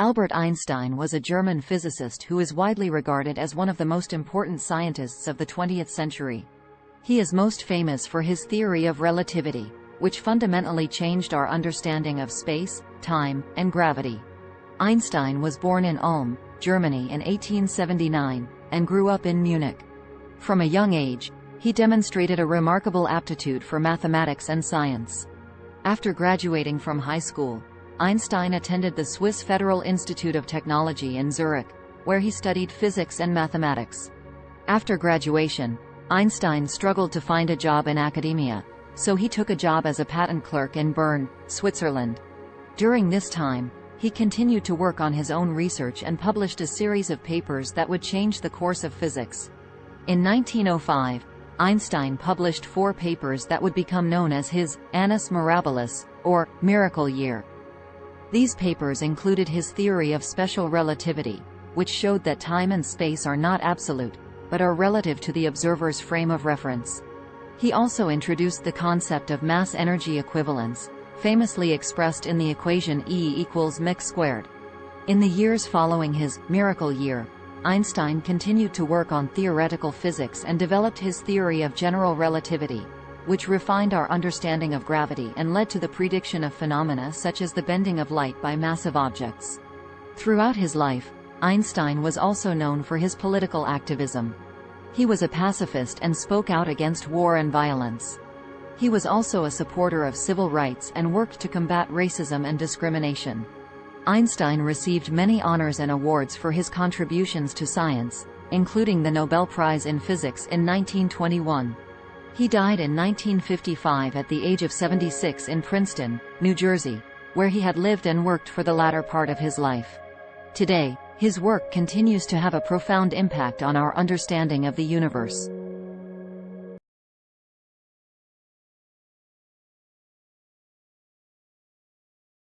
Albert Einstein was a German physicist who is widely regarded as one of the most important scientists of the 20th century. He is most famous for his theory of relativity, which fundamentally changed our understanding of space, time, and gravity. Einstein was born in Ulm, Germany in 1879, and grew up in Munich. From a young age, he demonstrated a remarkable aptitude for mathematics and science. After graduating from high school, Einstein attended the Swiss Federal Institute of Technology in Zurich, where he studied physics and mathematics. After graduation, Einstein struggled to find a job in academia, so he took a job as a patent clerk in Bern, Switzerland. During this time, he continued to work on his own research and published a series of papers that would change the course of physics. In 1905, Einstein published four papers that would become known as his Annus Mirabilis, or Miracle Year. These papers included his theory of special relativity, which showed that time and space are not absolute, but are relative to the observer's frame of reference. He also introduced the concept of mass-energy equivalence, famously expressed in the equation E equals mc squared. In the years following his miracle year, Einstein continued to work on theoretical physics and developed his theory of general relativity, which refined our understanding of gravity and led to the prediction of phenomena such as the bending of light by massive objects. Throughout his life, Einstein was also known for his political activism. He was a pacifist and spoke out against war and violence. He was also a supporter of civil rights and worked to combat racism and discrimination. Einstein received many honors and awards for his contributions to science, including the Nobel Prize in Physics in 1921. He died in 1955 at the age of 76 in Princeton, New Jersey, where he had lived and worked for the latter part of his life. Today, his work continues to have a profound impact on our understanding of the universe.